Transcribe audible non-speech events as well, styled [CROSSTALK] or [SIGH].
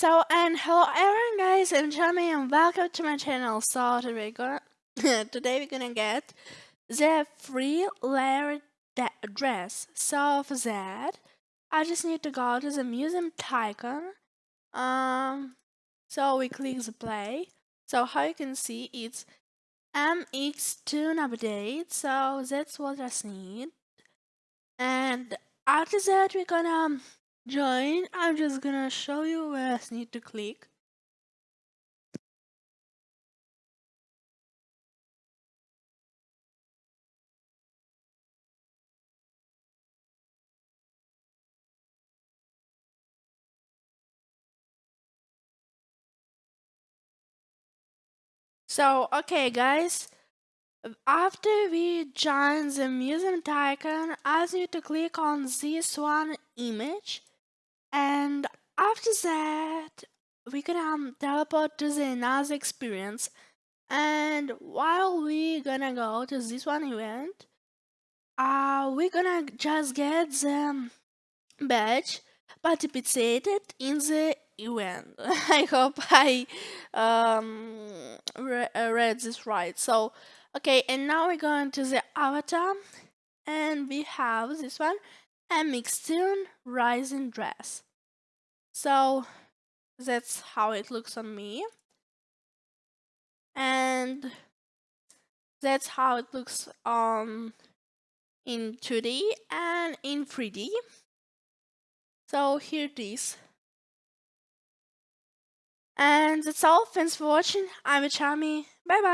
So and hello everyone guys, I'm Jeremy and welcome to my channel. So today we're gonna [LAUGHS] today we're gonna get the free layer dress. So for that I just need to go to the museum icon. Um so we click the play. So how you can see it's MX2 update, so that's what I need. And after that we're gonna join, I'm just gonna show you where I need to click. So, okay guys, after we join the museum icon, I need to click on this one image and after that, we gonna um, teleport to the another experience. And while we gonna go to this one event, uh, we're gonna just get the badge participated in the event. [LAUGHS] I hope I um, re uh, read this right. So, okay, and now we're going to the avatar, and we have this one, a Mixtune Rising Dress. So that's how it looks on me. And that's how it looks on in 2D and in 3D. So here it is. And that's all. Thanks for watching. I'm a Charmy. Bye bye.